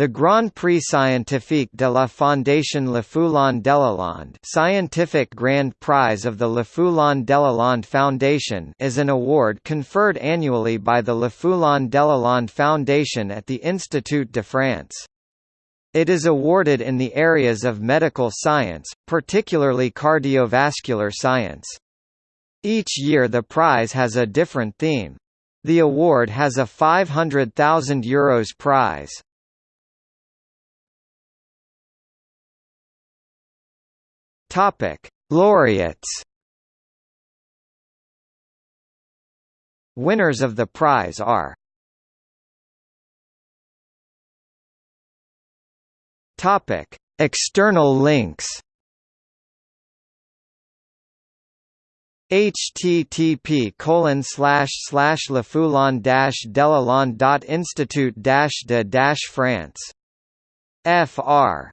The Grand Prix Scientifique de la Fondation Lefoulon-Delalande Scientific Grand Prize of the Lefoulon-Delalande Foundation is an award conferred annually by the Lefoulon-Delalande Foundation at the Institut de France. It is awarded in the areas of medical science, particularly cardiovascular science. Each year the prize has a different theme. The award has a €500,000 Euros prize. Topic: Laureates. Winners of the prize are Topic: External links. http colon slash slash lefoulon dash delalande dot institute dash de dash France. Fr